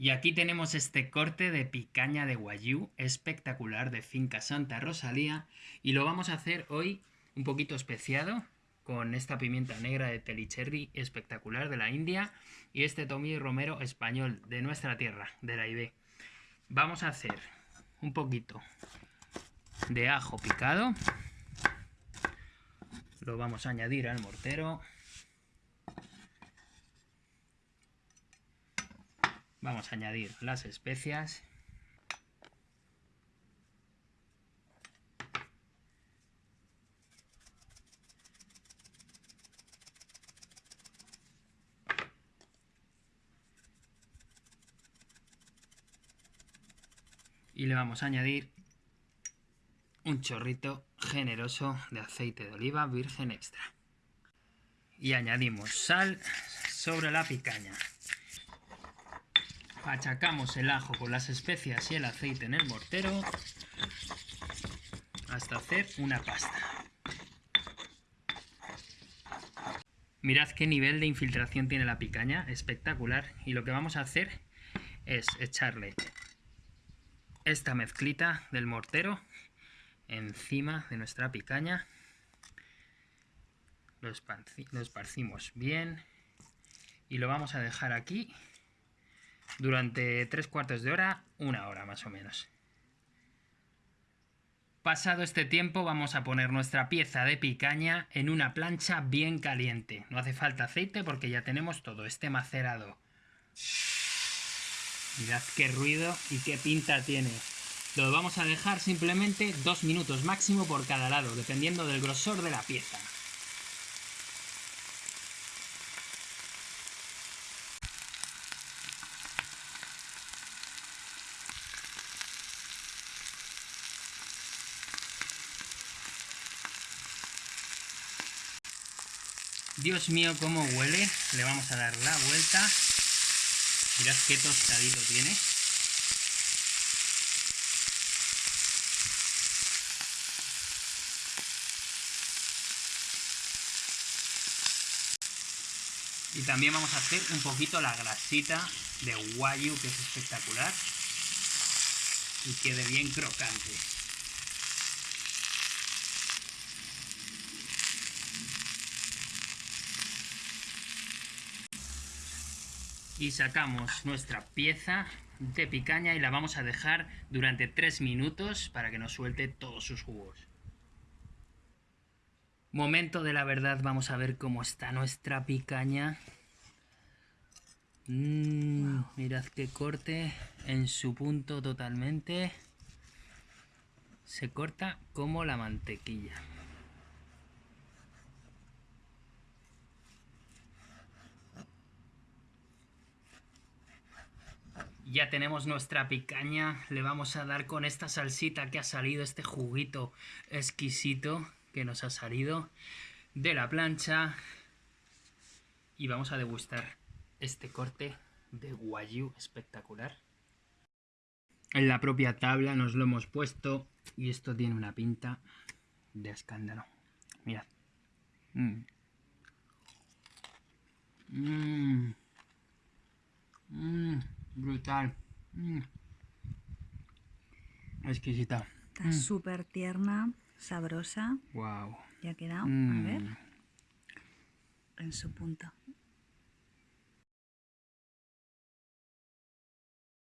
Y aquí tenemos este corte de picaña de guayú espectacular de Finca Santa Rosalía y lo vamos a hacer hoy un poquito especiado con esta pimienta negra de Telicherry espectacular de la India y este tomillo romero español de nuestra tierra, de la IB. Vamos a hacer un poquito de ajo picado. Lo vamos a añadir al mortero. Vamos a añadir las especias. Y le vamos a añadir un chorrito generoso de aceite de oliva virgen extra. Y añadimos sal sobre la picaña. Achacamos el ajo con las especias y el aceite en el mortero hasta hacer una pasta. Mirad qué nivel de infiltración tiene la picaña, espectacular. Y lo que vamos a hacer es echarle esta mezclita del mortero encima de nuestra picaña. Lo, esparcimos bien y lo vamos a dejar aquí durante tres cuartos de hora, una hora más o menos. Pasado este tiempo vamos a poner nuestra pieza de picaña en una plancha bien caliente. No hace falta aceite porque ya tenemos todo este macerado. Mirad qué ruido y qué pinta tiene. Lo vamos a dejar simplemente dos minutos máximo por cada lado, dependiendo del grosor de la pieza. Dios mío, cómo huele. Le vamos a dar la vuelta. Mirad qué tostadito tiene. Y también vamos a hacer un poquito la grasita de guayu, que es espectacular. Y quede bien crocante. Y sacamos nuestra pieza de picaña y la vamos a dejar durante 3 minutos para que nos suelte todos sus jugos. Momento de la verdad, vamos a ver cómo está nuestra picaña. Mm, mirad qué corte en su punto totalmente. Se corta como la mantequilla. Ya tenemos nuestra picaña, le vamos a dar con esta salsita que ha salido, este juguito exquisito que nos ha salido de la plancha. Y vamos a degustar este corte de guayú espectacular. En la propia tabla nos lo hemos puesto y esto tiene una pinta de escándalo. Mirad. Mmm. Mmm. Mmm brutal. Mm. Exquisita. Está mm. súper tierna, sabrosa. Wow. Ya ha quedado, a mm. ver, en su punto.